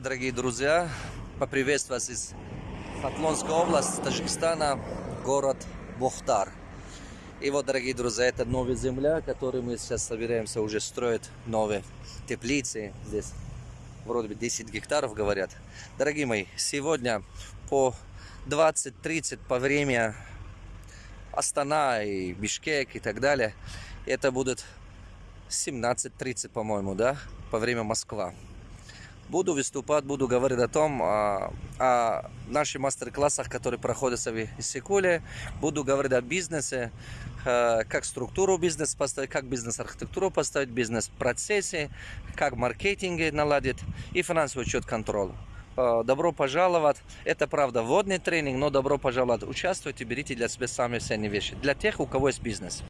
Дорогие друзья, поприветствую вас из Хатлонской области, Таджикистана, город Бухтар. И вот, дорогие друзья, это новая земля, которую мы сейчас собираемся уже строить новые теплицы. Здесь вроде бы 10 гектаров, говорят. Дорогие мои, сегодня по 20-30 по время Астана и Бишкек и так далее, это будет 17.30, по-моему, да, по время Москва буду выступать, буду говорить о том, о, о наших мастер-классах, которые проходятся в Иссыкуле. Буду говорить о бизнесе, э, как структуру бизнеса поставить, как бизнес-архитектуру поставить, бизнес-процессе, как маркетинг наладить и финансовый учет контроль. Э, добро пожаловать. Это, правда, вводный тренинг, но добро пожаловать. Участвуйте, берите для себя самые ценные вещи. Для тех, у кого есть бизнес.